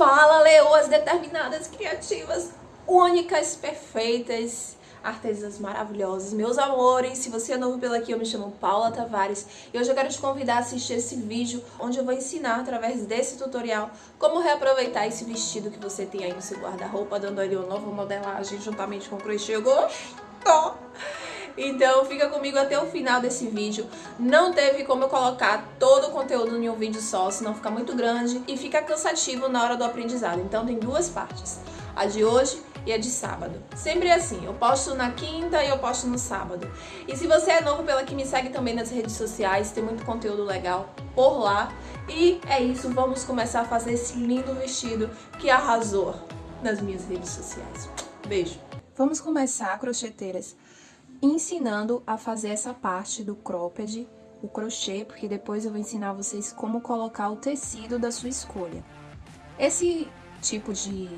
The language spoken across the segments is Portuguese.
Fala, leoas determinadas, criativas, únicas, perfeitas, artesãs maravilhosas. Meus amores, se você é novo pela aqui, eu me chamo Paula Tavares e hoje eu quero te convidar a assistir esse vídeo onde eu vou ensinar através desse tutorial como reaproveitar esse vestido que você tem aí no seu guarda-roupa, dando ali uma nova modelagem juntamente com o crochê. Gostou? Então fica comigo até o final desse vídeo. Não teve como eu colocar todo o conteúdo em um vídeo só, senão fica muito grande e fica cansativo na hora do aprendizado. Então tem duas partes, a de hoje e a de sábado. Sempre é assim, eu posto na quinta e eu posto no sábado. E se você é novo pela que me segue também nas redes sociais, tem muito conteúdo legal por lá. E é isso, vamos começar a fazer esse lindo vestido que arrasou nas minhas redes sociais. Beijo! Vamos começar, crocheteiras, ensinando a fazer essa parte do cropped, o crochê, porque depois eu vou ensinar vocês como colocar o tecido da sua escolha. Esse tipo de,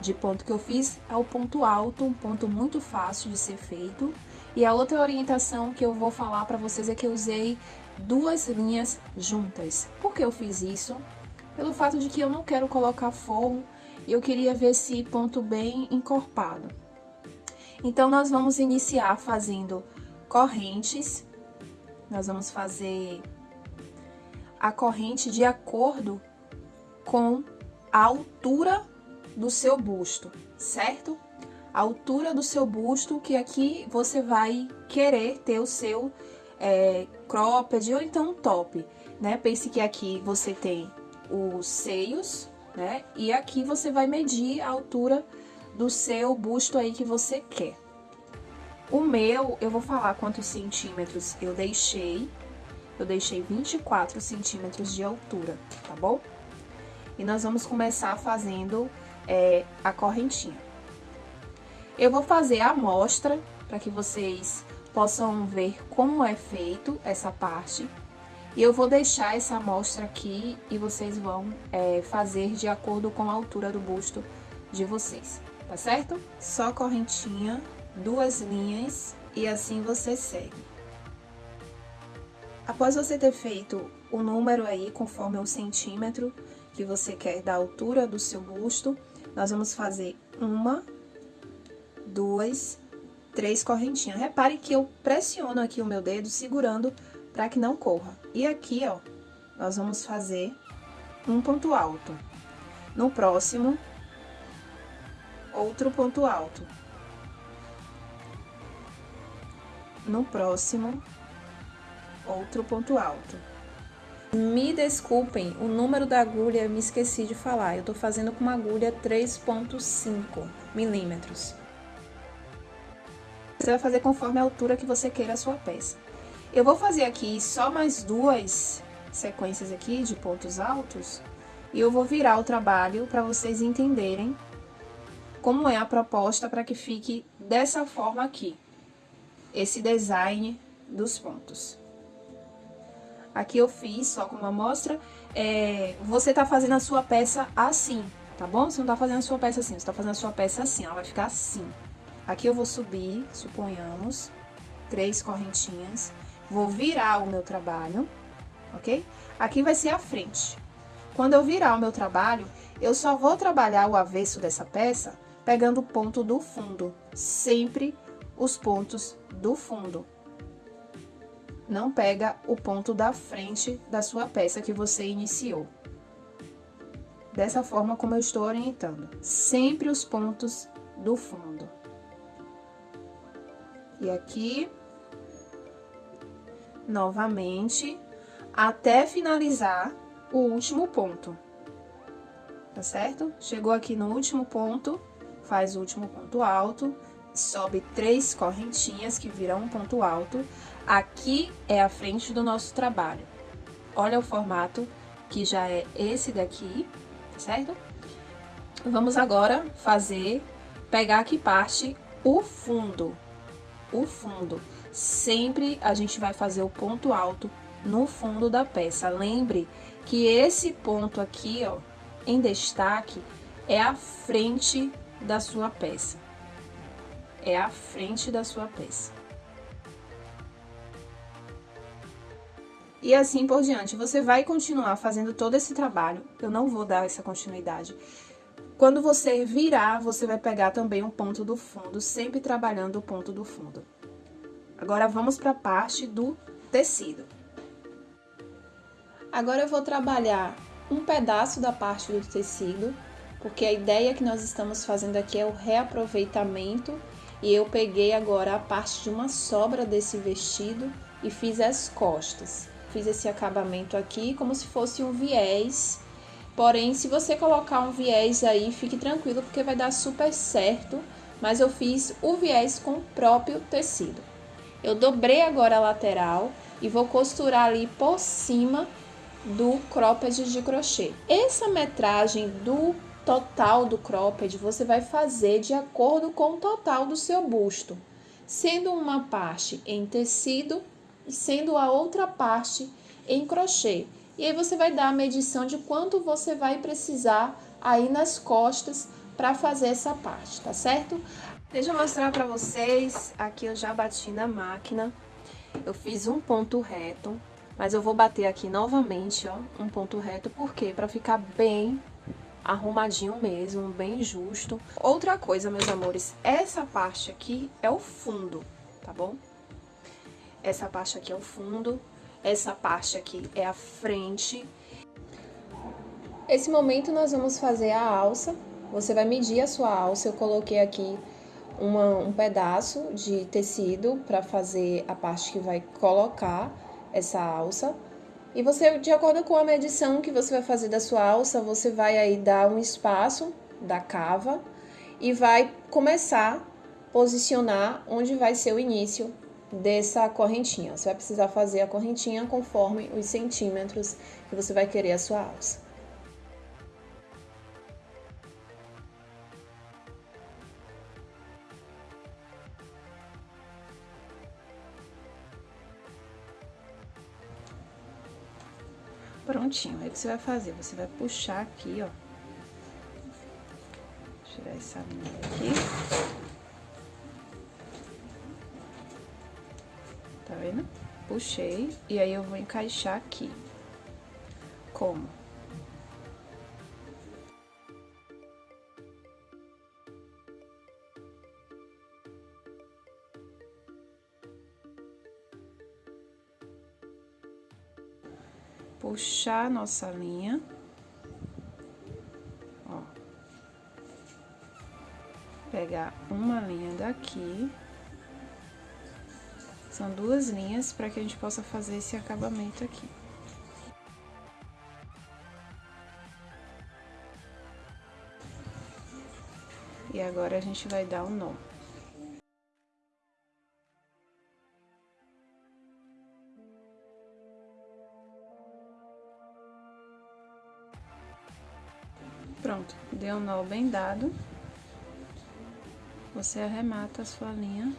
de ponto que eu fiz é o ponto alto, um ponto muito fácil de ser feito. E a outra orientação que eu vou falar para vocês é que eu usei duas linhas juntas. Por que eu fiz isso? Pelo fato de que eu não quero colocar forro e eu queria ver esse ponto bem encorpado. Então, nós vamos iniciar fazendo correntes. Nós vamos fazer a corrente de acordo com a altura do seu busto, certo? A altura do seu busto, que aqui você vai querer ter o seu é, cropped ou então top, né? Pense que aqui você tem os seios, né? E aqui você vai medir a altura do seu busto aí que você quer. O meu, eu vou falar quantos centímetros eu deixei. Eu deixei 24 centímetros de altura, tá bom? E nós vamos começar fazendo é, a correntinha. Eu vou fazer a amostra para que vocês possam ver como é feito essa parte. E eu vou deixar essa amostra aqui e vocês vão é, fazer de acordo com a altura do busto de vocês tá certo? Só correntinha, duas linhas e assim você segue. Após você ter feito o número aí, conforme o centímetro que você quer da altura do seu busto, nós vamos fazer uma, duas, três correntinhas. Repare que eu pressiono aqui o meu dedo segurando para que não corra. E aqui, ó, nós vamos fazer um ponto alto. No próximo, outro ponto alto. No próximo, outro ponto alto. Me desculpem, o número da agulha me esqueci de falar. Eu tô fazendo com uma agulha 3.5 milímetros. Você vai fazer conforme a altura que você queira a sua peça. Eu vou fazer aqui só mais duas sequências aqui de pontos altos. E eu vou virar o trabalho para vocês entenderem como é a proposta para que fique dessa forma aqui, esse design dos pontos. Aqui eu fiz só como amostra, é, você tá fazendo a sua peça assim, tá bom? Você não tá fazendo a sua peça assim, você tá fazendo a sua peça assim, ela vai ficar assim. Aqui eu vou subir, suponhamos, três correntinhas, vou virar o meu trabalho, ok? Aqui vai ser a frente. Quando eu virar o meu trabalho, eu só vou trabalhar o avesso dessa peça pegando o ponto do fundo, sempre os pontos do fundo. Não pega o ponto da frente da sua peça que você iniciou. Dessa forma como eu estou orientando, sempre os pontos do fundo. E aqui, novamente, até finalizar o último ponto. Tá certo? Chegou aqui no último ponto, faz o último ponto alto, sobe três correntinhas que viram um ponto alto. Aqui é a frente do nosso trabalho. Olha o formato que já é esse daqui, certo? Vamos agora fazer, pegar aqui parte o fundo, o fundo. Sempre a gente vai fazer o ponto alto no fundo da peça. Lembre que esse ponto aqui, ó, em destaque, é a frente da sua peça. É a frente da sua peça. E assim por diante. Você vai continuar fazendo todo esse trabalho. Eu não vou dar essa continuidade. Quando você virar, você vai pegar também um ponto do fundo, sempre trabalhando o ponto do fundo. Agora, vamos para a parte do tecido. Agora, eu vou trabalhar um pedaço da parte do tecido, porque a ideia que nós estamos fazendo aqui é o reaproveitamento e eu peguei agora a parte de uma sobra desse vestido e fiz as costas. Fiz esse acabamento aqui como se fosse um viés Porém, se você colocar um viés aí, fique tranquilo, porque vai dar super certo. Mas eu fiz o viés com o próprio tecido. Eu dobrei agora a lateral e vou costurar ali por cima do cropped de crochê. Essa metragem do total do cropped você vai fazer de acordo com o total do seu busto, sendo uma parte em tecido e sendo a outra parte em crochê. E aí você vai dar a medição de quanto você vai precisar aí nas costas para fazer essa parte, tá certo? Deixa eu mostrar para vocês, aqui eu já bati na máquina, eu fiz um ponto reto, mas eu vou bater aqui novamente, ó, um ponto reto, por quê? Para ficar bem arrumadinho mesmo, bem justo. Outra coisa, meus amores, essa parte aqui é o fundo, tá bom? Essa parte aqui é o fundo, essa parte aqui é a frente. Esse momento nós vamos fazer a alça. Você vai medir a sua alça. Eu coloquei aqui uma, um pedaço de tecido para fazer a parte que vai colocar essa alça. E você, de acordo com a medição que você vai fazer da sua alça, você vai aí dar um espaço da cava e vai começar a posicionar onde vai ser o início dessa correntinha. Você vai precisar fazer a correntinha conforme os centímetros que você vai querer a sua alça. Aí o que você vai fazer? Você vai puxar aqui, ó. Tirar essa linha aqui. tá vendo? Puxei e aí eu vou encaixar aqui. Como? Puxar nossa linha. Ó. Pegar uma linha daqui. São duas linhas para que a gente possa fazer esse acabamento aqui. E agora a gente vai dar um nó. Pronto, deu um nó bem dado. Você arremata a sua linha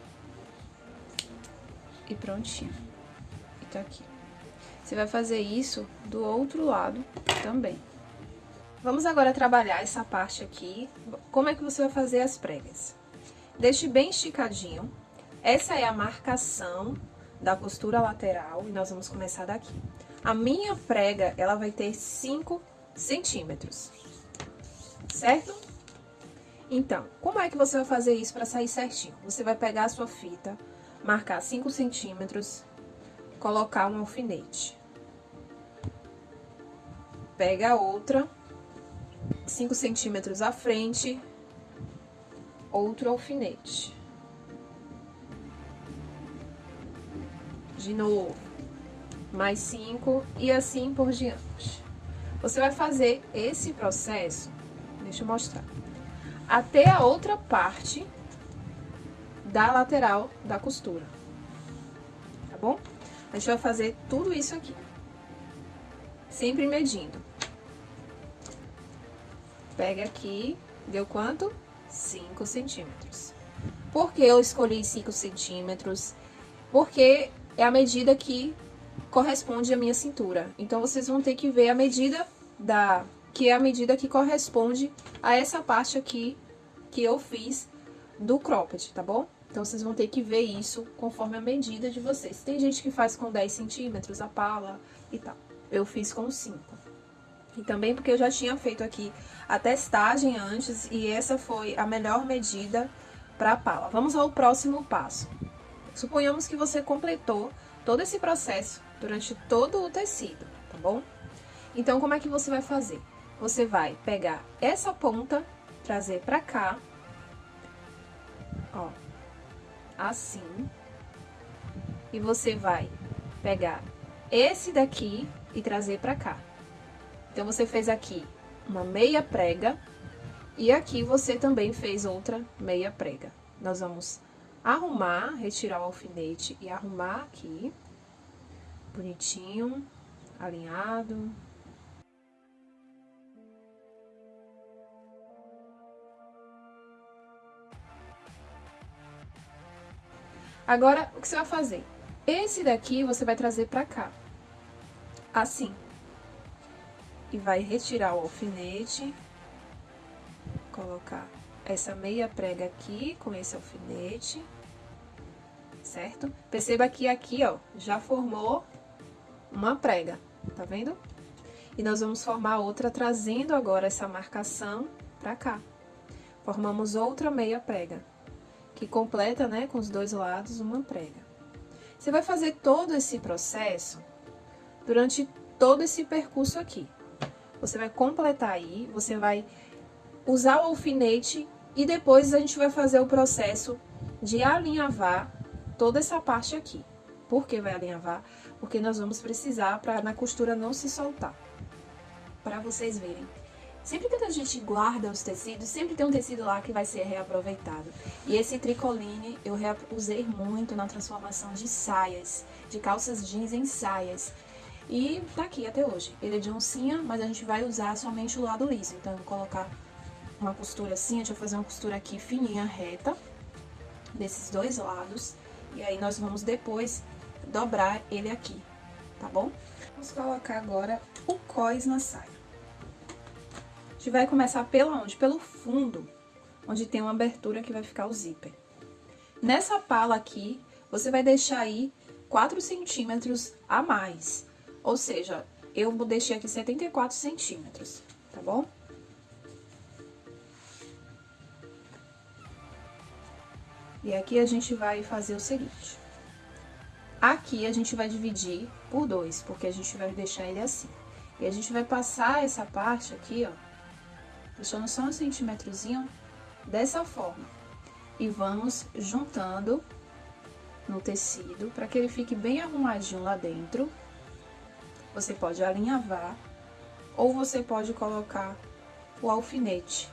e prontinho. E tá aqui. Você vai fazer isso do outro lado também. Vamos agora trabalhar essa parte aqui. Como é que você vai fazer as pregas? Deixe bem esticadinho. Essa é a marcação da costura lateral e nós vamos começar daqui. A minha prega, ela vai ter 5 centímetros, certo? Então, como é que você vai fazer isso para sair certinho? Você vai pegar a sua fita, marcar 5 centímetros, colocar um alfinete. Pega a outra, 5 centímetros à frente, outro alfinete. De novo, mais 5 e assim por diante. Você vai fazer esse processo, deixa mostrar, até a outra parte da lateral da costura. Tá bom? A gente vai fazer tudo isso aqui. Sempre medindo. Pega aqui, deu quanto? 5 centímetros. Por que eu escolhi 5 centímetros? Porque é a medida que corresponde à minha cintura. Então, vocês vão ter que ver a medida da... Que é a medida que corresponde a essa parte aqui que eu fiz do cropped, tá bom? Então, vocês vão ter que ver isso conforme a medida de vocês. Tem gente que faz com 10 centímetros a pala, e tal. Eu fiz com cinco. E também porque eu já tinha feito aqui a testagem antes e essa foi a melhor medida para a pala. Vamos ao próximo passo. Suponhamos que você completou todo esse processo durante todo o tecido, tá bom? Então, como é que você vai fazer? Você vai pegar essa ponta, trazer pra cá, ó, assim. E você vai pegar esse daqui e trazer pra cá. Então, você fez aqui uma meia prega e aqui você também fez outra meia prega. Nós vamos arrumar, retirar o alfinete e arrumar aqui, bonitinho, alinhado. Agora, o que você vai fazer? Esse daqui você vai trazer pra cá, assim e vai retirar o alfinete, colocar essa meia prega aqui com esse alfinete, certo? Perceba que aqui, ó, já formou uma prega, tá vendo? E nós vamos formar outra trazendo agora essa marcação pra cá. Formamos outra meia prega, que completa, né, com os dois lados uma prega. Você vai fazer todo esse processo durante todo esse percurso aqui. Você vai completar aí, você vai usar o alfinete e depois a gente vai fazer o processo de alinhavar toda essa parte aqui. Por que vai alinhavar? Porque nós vamos precisar para na costura não se soltar. Para vocês verem. Sempre que a gente guarda os tecidos, sempre tem um tecido lá que vai ser reaproveitado. E esse tricoline eu usei muito na transformação de saias, de calças jeans em saias. E tá aqui até hoje. Ele é de oncinha, mas a gente vai usar somente o lado liso. Então, eu vou colocar uma costura assim, deixa eu fazer uma costura aqui fininha, reta, desses dois lados. E aí, nós vamos depois dobrar ele aqui, tá bom? Vamos colocar agora o cós na saia. Gente vai começar pela onde? Pelo fundo, onde tem uma abertura que vai ficar o zíper. Nessa pala aqui, você vai deixar aí 4 centímetros a mais. Ou seja, eu deixei aqui 74 centímetros, tá bom? E aqui a gente vai fazer o seguinte. Aqui a gente vai dividir por dois, porque a gente vai deixar ele assim. E a gente vai passar essa parte aqui, ó, deixando só um centímetrozinho dessa forma. E vamos juntando no tecido, para que ele fique bem arrumadinho lá dentro. Você pode alinhavar ou você pode colocar o alfinete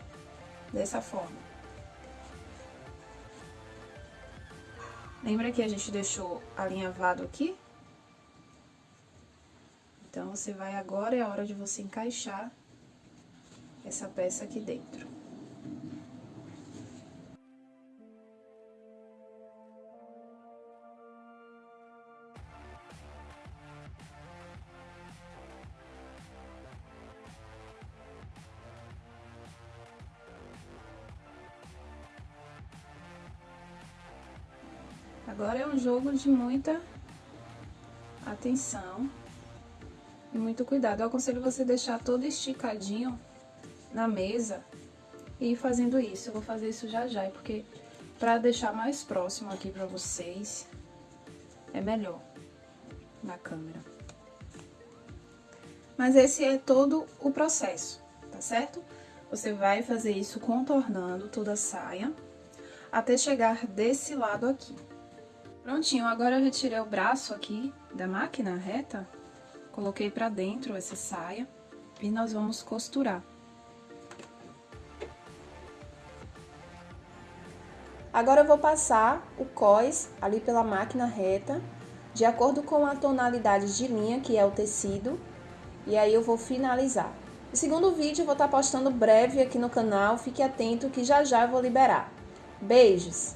dessa forma. Lembra que a gente deixou alinhavado aqui? Então, você vai agora, é a hora de você encaixar essa peça aqui dentro. Agora é um jogo de muita atenção e muito cuidado. Eu aconselho você deixar todo esticadinho na mesa e ir fazendo isso. Eu vou fazer isso já já, porque para deixar mais próximo aqui para vocês, é melhor na câmera. Mas esse é todo o processo, tá certo? Você vai fazer isso contornando toda a saia até chegar desse lado aqui. Prontinho, agora eu retirei o braço aqui da máquina reta, coloquei pra dentro essa saia e nós vamos costurar. Agora eu vou passar o cós ali pela máquina reta, de acordo com a tonalidade de linha, que é o tecido, e aí eu vou finalizar. O segundo vídeo eu vou estar postando breve aqui no canal, fique atento que já já eu vou liberar. Beijos!